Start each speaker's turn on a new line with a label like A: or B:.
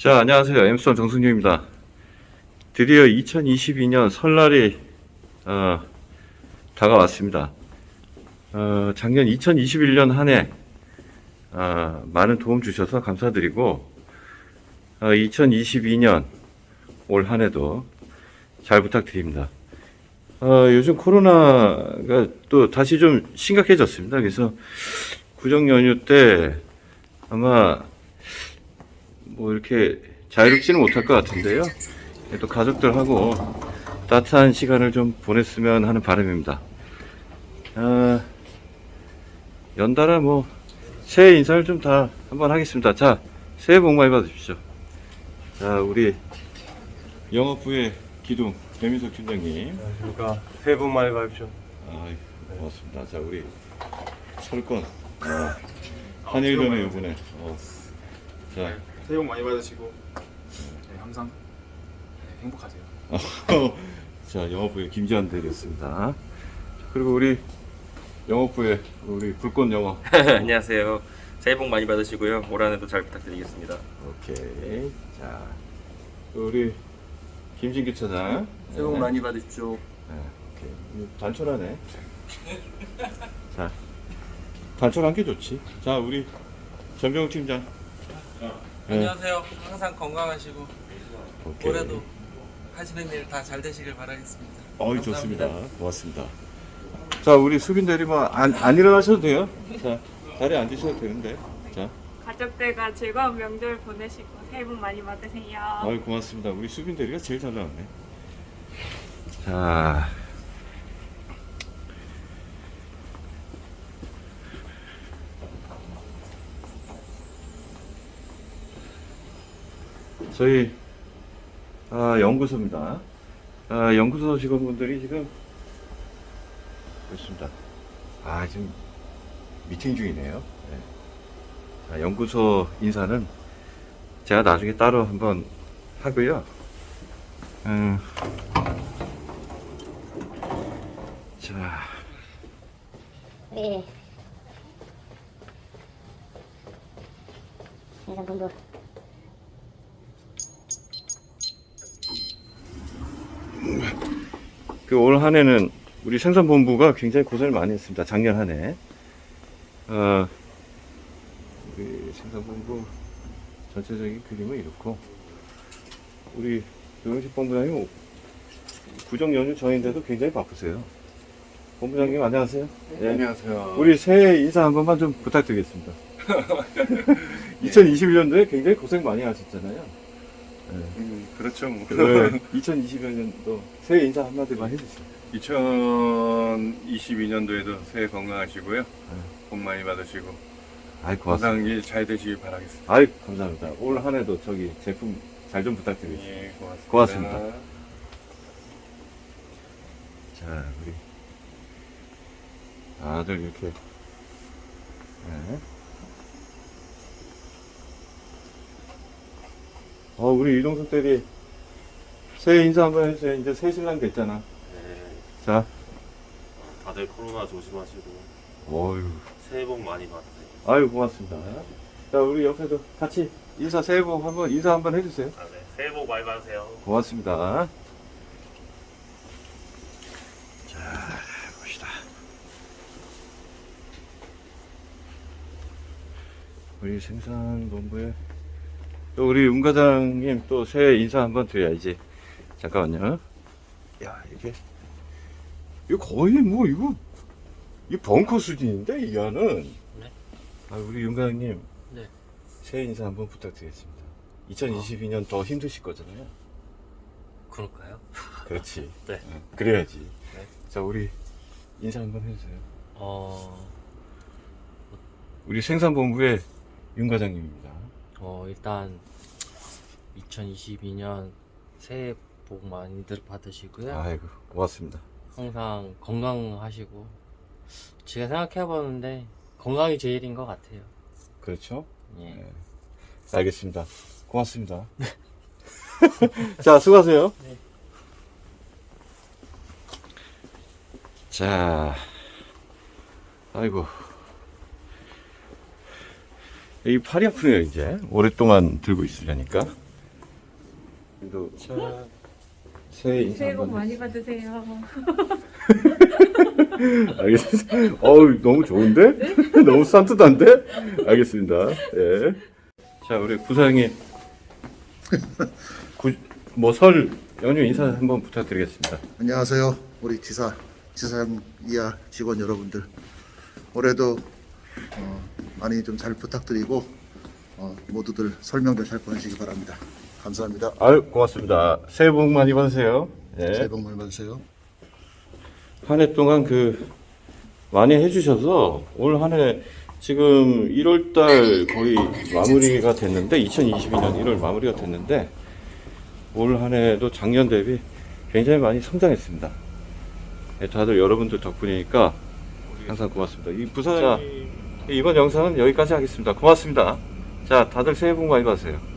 A: 자, 안녕하세요. 엠스톤 정승규입니다. 드디어 2022년 설날이 어, 다가왔습니다. 어, 작년 2021년 한해 어, 많은 도움 주셔서 감사드리고 어, 2022년 올 한 해도 잘 부탁드립니다. 어, 요즘 코로나가 또 다시 좀 심각해졌습니다. 그래서 구정 연휴 때 아마 뭐 이렇게 자유롭지는 못할 것 같은데요. 또 가족들하고 따뜻한 시간을 좀 보냈으면 하는 바람입니다. 아, 연달아 뭐 새해 인사를 좀 다 한번 하겠습니다. 자, 새해 복 많이 받으십시오. 자, 우리 영업부의 기둥 배민석 팀장님.
B: 안녕하십니까. 새해 복 많이 받으십시오.
A: 아, 고맙습니다. 자, 우리 철권 아, 한일전의 요번에 어, 자.
C: 새해 복 많이 받으시고 네, 항상 네, 행복하세요.
A: 자, 영업부의 김지한 대리였습니다. 그리고 우리 영업부의 우리 불꽃 영어.
D: 안녕하세요. 새해 복 많이 받으시고요. 올 한해도 잘 부탁드리겠습니다.
A: 오케이. 자, 또 우리 김진규 차장.
D: 새해 복 많이 받으십시오.
A: 네, 오케이. 음, 단촐하네. 자, 단촐한 게 좋지. 자, 우리 전병 팀장. 네,
E: 안녕하세요. 항상 건강하시고
A: 오케이.
E: 올해도 하시는 일 다 잘 되시길 바라겠습니다.
A: 어이. 좋습니다. 고맙습니다. 자, 우리 수빈 대리만 안, 안 일어나셔도 돼요. 자, 자리에 앉으셔도 되는데. 자,
F: 가족들과 즐거운 명절 보내시고 새해 복 많이 받으세요.
A: 아유 고맙습니다. 우리 수빈 대리가 제일 잘 나왔네. 자, 저희 아, 연구소입니다. 아, 연구소 직원분들이 지금 그렇습니다. 아 지금 미팅 중이네요. 네. 자, 연구소 인사는 제가 나중에 따로 한번 하고요. 음, 자,
G: 네. 생산본부
A: 그 올 한해는 우리 생산본부가 굉장히 고생을 많이 했습니다. 작년 한 해. 어, 우리 생산본부 전체적인 그림은 이렇고, 우리 노영식 본부장님 구정 연휴 전인데도 굉장히 바쁘세요. 본부장님 안녕하세요. 네.
C: 안녕하세요.
A: 우리 새해 인사 한 번만 좀 부탁드리겠습니다. 2021년도에 굉장히 고생 많이 하셨잖아요.
C: 음, 그렇죠. 뭐.
A: 네. 2022년도 새해 인사 한마디만 해주세요.
C: 2022년도에도 새해 건강하시고요. 복 많이 받으시고
A: 아이 고맙습니다.
C: 일잘 되시길 바라겠습니다.
A: 아이 감사합니다. 올 한 해도 저기 제품 잘 좀 부탁드리겠습니다.
C: 예, 고맙습니다.
A: 고맙습니다. 자 우리 다들 이렇게 네. 어 우리 이동석 대리 새해 인사 한번 해주세요. 이제 새 신랑 됐잖아.
H: 네,
A: 자,
H: 다들 코로나 조심하시고
A: 어유,
H: 새해 복 많이 받으세요.
A: 아유 고맙습니다. 자 우리 옆에도 같이 인사 새해 복 한번 인사 한번 해주세요.
H: 아, 네. 새해 복 많이 받으세요.
A: 고맙습니다. 자, 봅시다. 우리 생산본부에 또 우리 운 과장님 또 새해 인사 한번 드려야지. 잠깐만요. 야, 이게 이거 거의 뭐 이거 이 벙커 수준인데 이 안은.
D: 네.
A: 아, 우리 윤 과장님.
D: 네.
A: 새해 인사 한번 부탁드리겠습니다. 2022년 더 힘드실 거잖아요.
D: 그럴까요?
A: 그렇지.
D: 네.
A: 응, 그래야지.
D: 네.
A: 자, 우리 인사 한번 해주세요.
D: 어,
A: 우리 생산본부의 윤 과장님입니다.
D: 어 일단 2022년 새해 복 많이들 받으시고요.
A: 아이고, 고맙습니다.
D: 항상 건강하시고 제가 생각해봤는데 건강이 제일인 것 같아요.
A: 그렇죠?
D: 예.
A: 네. 알겠습니다. 고맙습니다. 자, 수고하세요.
D: 네.
A: 자, 아이고. 이 팔이 아프네요, 이제. 오랫동안 들고 있으려니까. 부사장님도 새해 인사
F: 새해 복 많이 받으세요.
A: 알겠습니다. 어우 너무 좋은데? 너무 산뜻한데? 알겠습니다. 예. 자 우리 부사장님 뭐 설 연휴 인사 한번 부탁드리겠습니다.
I: 안녕하세요. 우리 지사, 지사장 이하 직원 여러분들. 올해도 어, 많이 좀 잘 부탁드리고 어, 모두들 설명들 잘 보내시기 바랍니다. 감사합니다.
A: 아유 고맙습니다. 새해 복 많이 받으세요. 예.
I: 새해 복 많이 받으세요.
A: 한 해 동안 그 많이 해주셔서 올 한 해 지금 1월달 거의 마무리가 됐는데 2022년 1월 마무리가 됐는데 올 한 해도 작년 대비 굉장히 많이 성장했습니다. 네, 다들 여러분들 덕분이니까 항상 고맙습니다. 이 부사 이번 영상은 여기까지 하겠습니다. 고맙습니다. 자 다들 새해 복 많이 받으세요.